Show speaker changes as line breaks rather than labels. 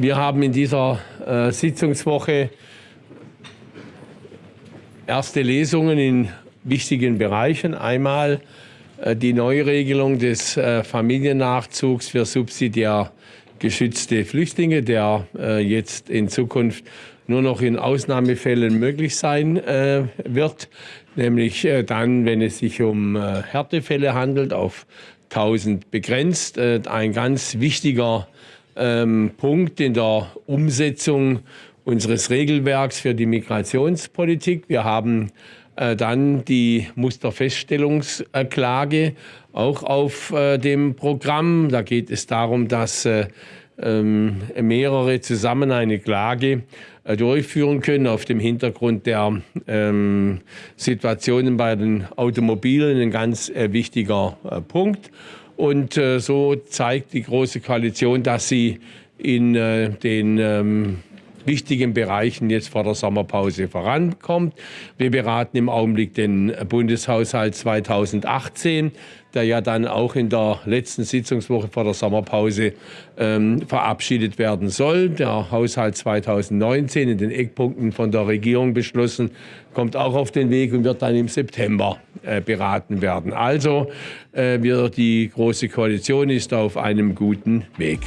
Wir haben in dieser äh, Sitzungswoche erste Lesungen in wichtigen Bereichen. Einmal äh, die Neuregelung des äh, Familiennachzugs für subsidiär geschützte Flüchtlinge, der jetzt in Zukunft nur noch in Ausnahmefällen möglich sein äh, wird, nämlich äh, dann, wenn es sich um äh, Härtefälle handelt, auf 1000 begrenzt. Ein ganz wichtiger ähm, Punkt in der Umsetzung unseres Regelwerks für die Migrationspolitik. Wir haben äh, dann die Musterfeststellungsklage auch auf äh, dem Programm. Da geht es darum, dass äh, ähm, mehrere zusammen eine Klage äh, durchführen können auf dem Hintergrund der ähm, Situationen bei den Automobilen ein ganz äh, wichtiger äh, Punkt. Und äh, so zeigt die Große Koalition, dass sie in äh, den ähm, wichtigen Bereichen jetzt vor der Sommerpause vorankommt. Wir beraten im Augenblick den Bundeshaushalt 2018, der ja dann auch in der letzten Sitzungswoche vor der Sommerpause ähm, verabschiedet werden soll. Der Haushalt 2019 in den Eckpunkten von der Regierung beschlossen, kommt auch auf den Weg und wird dann im September äh, beraten werden. Also äh, wir, die Große Koalition ist auf einem guten Weg.